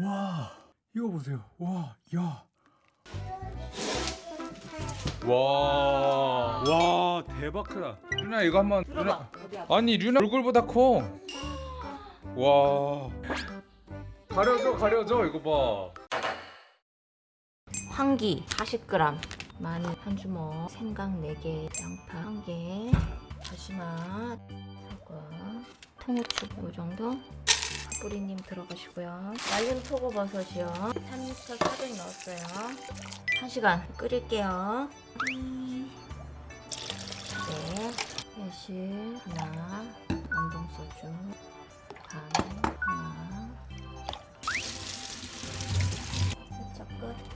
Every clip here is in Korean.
와 이거 보세요 와 야. 와, 와 대박 크다. 루나 이거 한번 아파? 아니 류나 얼굴보다 커. 와. 가려져 가려져 이거 봐. 황기 40g, 마늘 한 주먹, 생강 4개, 양파 1개, 다시마, 사과, 통후추 이 정도. 파뿌리님 들어가시고요. 말린 표고버섯이요. 3리터 400 넣었어요. 1시간 끓일게요. 음. 네, 매실 하나, 안동소주 반 하나, 살짝 끝.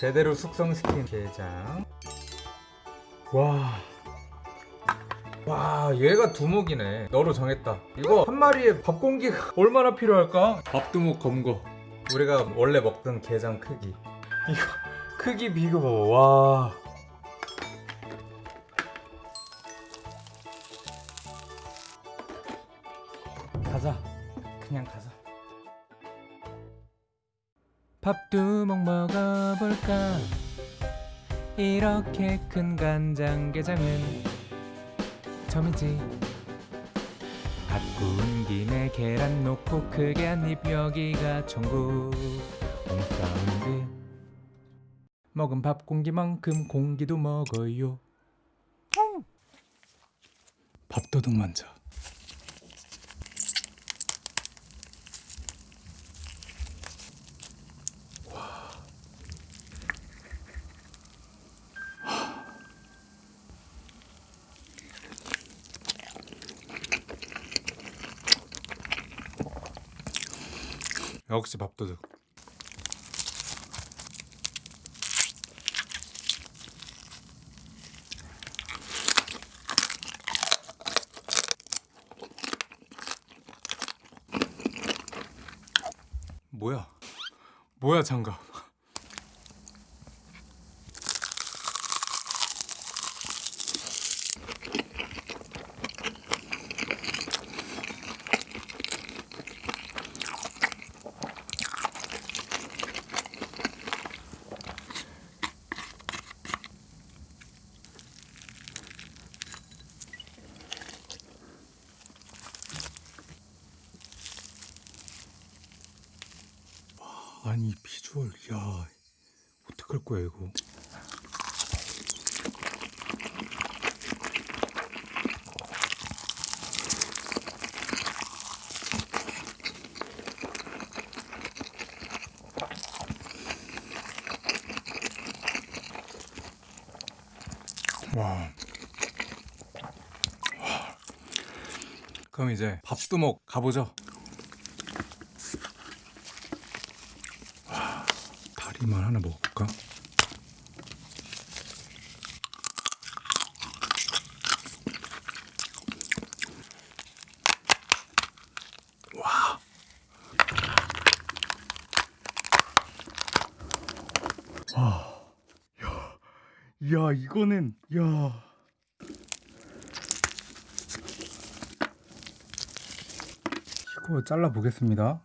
제대로 숙성시킨 게장. 와. 와, 얘가 두목이네. 너로 정했다. 이거 한 마리에 밥 공기가 얼마나 필요할까? 밥두목 검거. 우리가 원래 먹던 게장 크기. 이거 크기 비교 봐봐. 와. 가자. 그냥 가자. 밥두목 먹어볼까? 이렇게 큰 간장게장은 처음이지. 밥 구운 김에 계란 놓고 크게 한입 여기가 천국. 홈사운드. 먹은 밥 공기만큼 공기도 먹어요. 밥도둑 먼저 역시 밥도둑. 뭐야? 뭐야 장갑 아니 비주얼 야 어떡할 거야 이거 와. 와. 그럼 이제 밥두목 가보죠. 다리만 하나. 야. 야, 이거는 야. 이거 잘라 보겠습니다.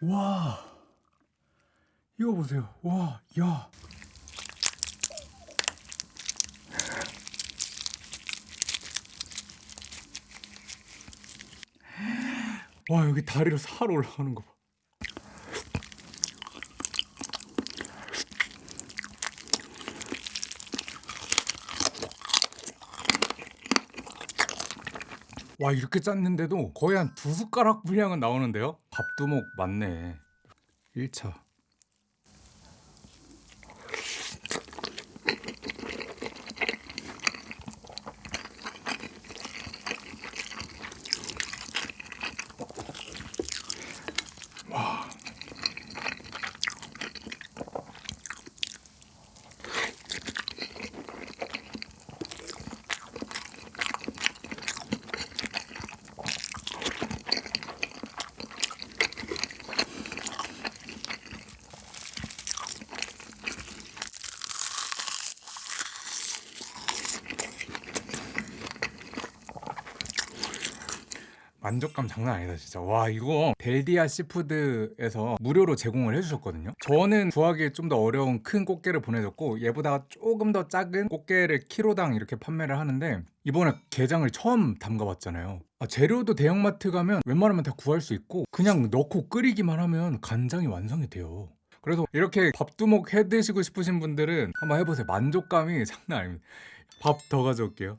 와 이거 보세요 와 야 와 여기 다리로 살 올라가는 거 봐. 와 이렇게 짰는데도 거의 한 두 숟가락 분량은 나오는데요? 밥두목 맞네 1차 만족감 장난 아니다 진짜. 와 이거 델디아 시푸드에서 무료로 제공을 해주셨거든요. 저는 구하기 좀 더 어려운 큰 꽃게를 보내줬고 얘보다 조금 더 작은 꽃게를 키로당 이렇게 판매를 하는데 이번에 게장을 처음 담가봤잖아요. 아, 재료도 대형마트 가면 웬만하면 다 구할 수 있고 그냥 넣고 끓이기만 하면 간장이 완성이 돼요. 그래서 이렇게 밥도둑 해 드시고 싶으신 분들은 한번 해보세요. 만족감이 장난 아닙니다. 밥 더 가져올게요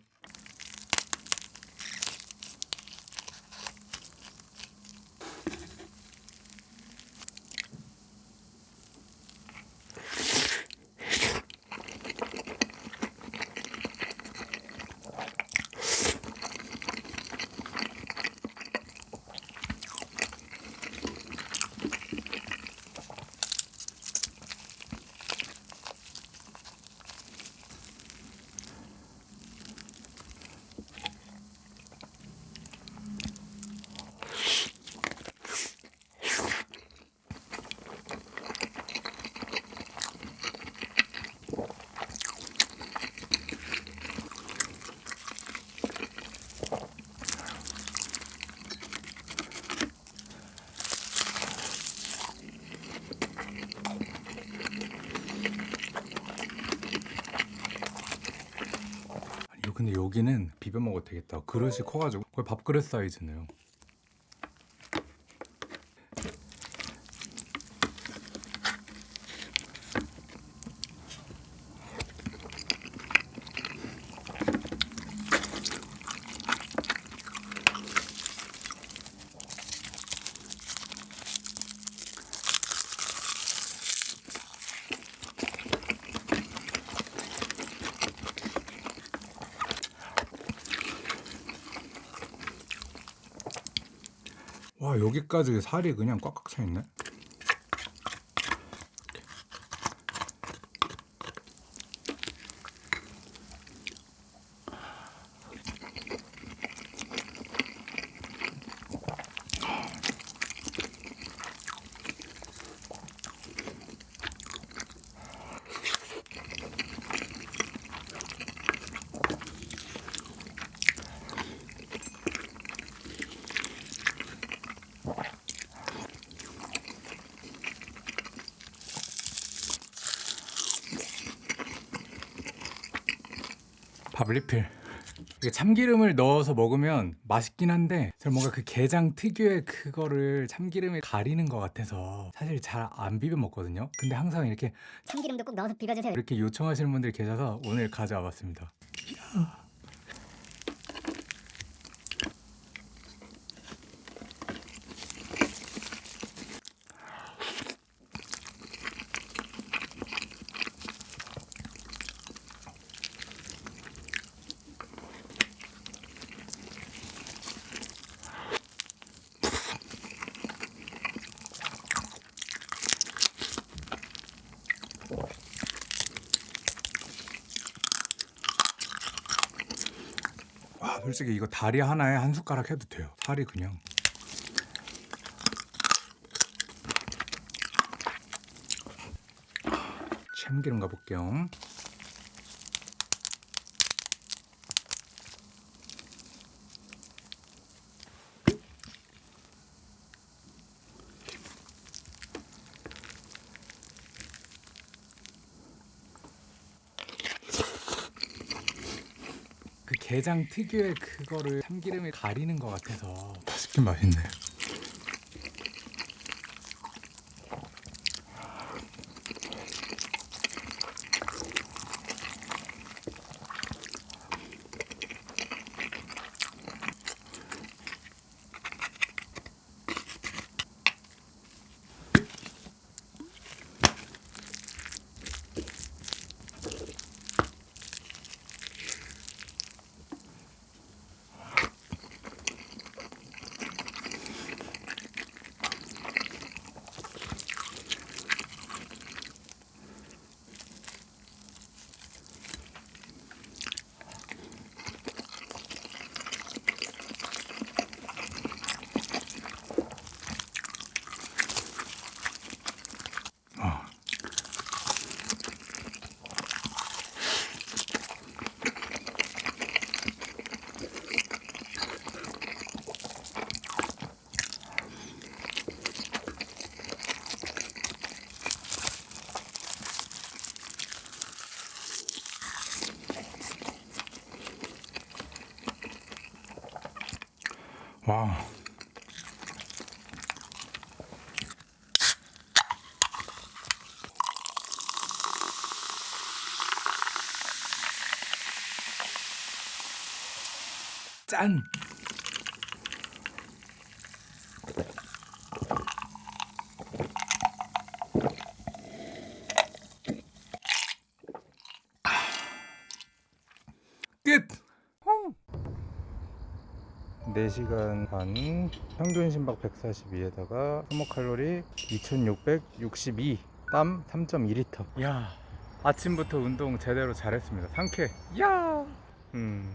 아니, 여기는 비벼 먹어도 되겠다. 그릇이 커가지고 거의 밥그릇 사이즈네요. 와 여기까지 살이 그냥 꽉꽉 차 있네. 밥 리필. 참기름을 넣어서 먹으면 맛있긴 한데 제가 뭔가 그 게장 특유의 그거를 참기름에 가리는 것 같아서 사실 잘 안 비벼 먹거든요. 근데 항상 이렇게 참기름도 꼭 넣어서 비벼주세요. 이렇게 요청하시는 분들이 계셔서 오늘 가져와 봤습니다. 솔직히 이거 다리 하나에 한 숟가락 해도 돼요. 살이 그냥. 참기름 가볼게요. 게장 특유의 그거를 참기름에 가리는 것 같아서 맛있긴 맛있네. 와. 짠. 끝. 4시간 반 평균 심박 142에다가 소모 칼로리 2662, 땀 3.2리터. 야, 아침부터 운동 제대로 잘했습니다. 상쾌. 야. 음.